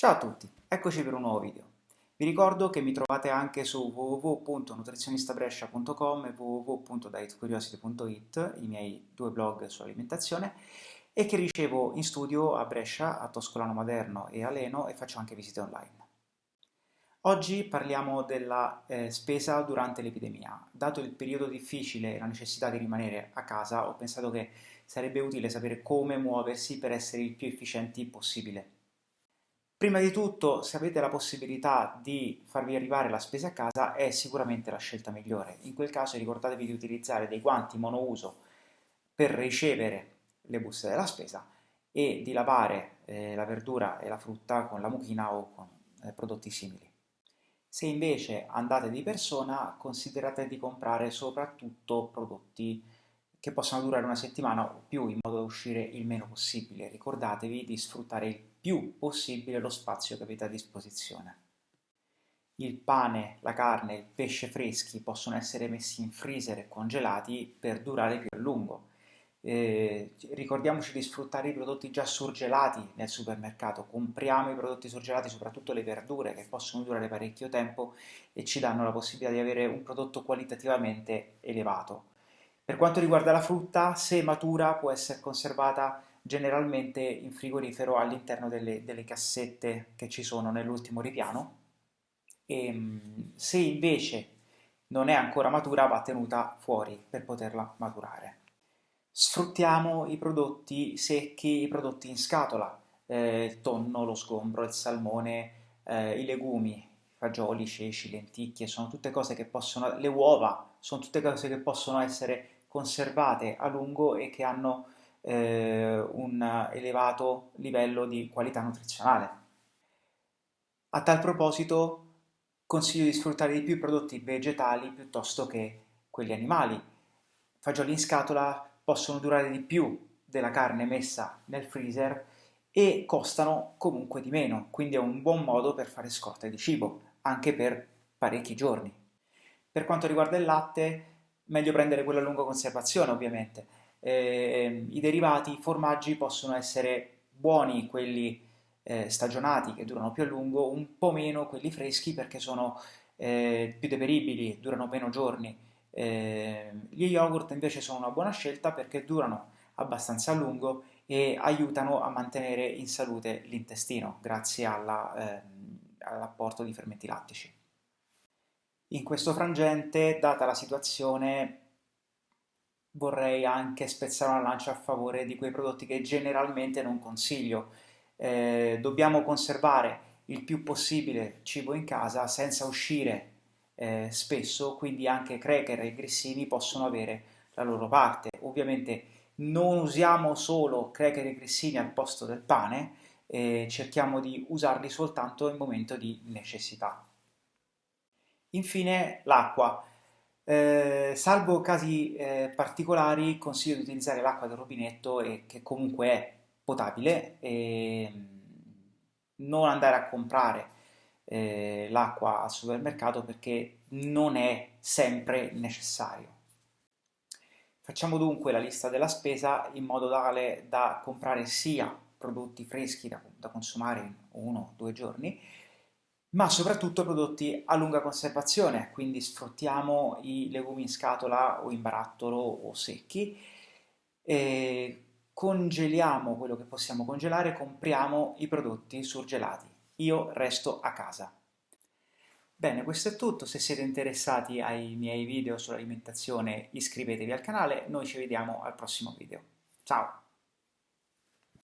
Ciao a tutti, eccoci per un nuovo video. Vi ricordo che mi trovate anche su www.nutrizionistabrescia.com e www.dietcuriosity.it, i miei due blog sull'alimentazione, e che ricevo in studio a Brescia, a Toscolano Maderno e a Leno e faccio anche visite online. Oggi parliamo della eh, spesa durante l'epidemia. Dato il periodo difficile e la necessità di rimanere a casa, ho pensato che sarebbe utile sapere come muoversi per essere il più efficienti possibile. Prima di tutto, se avete la possibilità di farvi arrivare la spesa a casa, è sicuramente la scelta migliore. In quel caso ricordatevi di utilizzare dei guanti monouso per ricevere le buste della spesa e di lavare eh, la verdura e la frutta con la mucchina o con eh, prodotti simili. Se invece andate di persona, considerate di comprare soprattutto prodotti che possano durare una settimana o più in modo da uscire il meno possibile. Ricordatevi di sfruttare il più possibile lo spazio che avete a disposizione. Il pane, la carne, il pesce freschi possono essere messi in freezer e congelati per durare più a lungo. Eh, ricordiamoci di sfruttare i prodotti già surgelati nel supermercato, compriamo i prodotti surgelati, soprattutto le verdure che possono durare parecchio tempo e ci danno la possibilità di avere un prodotto qualitativamente elevato. Per quanto riguarda la frutta, se matura può essere conservata generalmente in frigorifero all'interno delle, delle, cassette che ci sono nell'ultimo ripiano e ehm, se invece non è ancora matura va tenuta fuori per poterla maturare. Sfruttiamo i prodotti secchi, i prodotti in scatola, eh, il tonno, lo sgombro, il salmone, eh, i legumi, fagioli, ceci, lenticchie, sono tutte cose che possono, le uova, sono tutte cose che possono essere conservate a lungo e che hanno eh, un elevato livello di qualità nutrizionale. A tal proposito consiglio di sfruttare di più i prodotti vegetali piuttosto che quelli animali. Fagioli in scatola possono durare di più della carne messa nel freezer e costano comunque di meno, quindi è un buon modo per fare scorte di cibo, anche per parecchi giorni. Per quanto riguarda il latte, meglio prendere quello a lunga conservazione ovviamente. Eh, I derivati, i formaggi possono essere buoni quelli eh, stagionati che durano più a lungo, un po' meno quelli freschi perché sono eh, più deperibili, durano meno giorni. Ehm, gli yogurt invece sono una buona scelta perché durano abbastanza a lungo e aiutano a mantenere in salute l'intestino grazie ehm, all'apporto di fermenti lattici. In questo frangente, data la situazione, vorrei anche spezzare una lancia a favore di quei prodotti che generalmente non consiglio. Eh, dobbiamo conservare il più possibile cibo in casa senza uscire eh, spesso, quindi anche cracker e grissini possono avere la loro parte. Ovviamente non usiamo solo cracker e grissini al posto del pane, eh, cerchiamo di usarli soltanto in momento di necessità. Infine l'acqua. Eh, salvo casi eh, particolari consiglio di utilizzare l'acqua del rubinetto e che comunque è potabile e mm, non andare a comprare eh, l'acqua al supermercato perché non è sempre necessario. Facciamo dunque la lista della spesa in modo tale da comprare sia prodotti freschi da, da consumare in uno o due giorni ma soprattutto prodotti a lunga conservazione, quindi sfruttiamo i legumi in scatola o in barattolo o secchi, congeliamo quello che possiamo congelare, compriamo i prodotti surgelati. Io resto a casa. Bene, questo è tutto, se siete interessati ai miei video sull'alimentazione iscrivetevi al canale, noi ci vediamo al prossimo video. Ciao!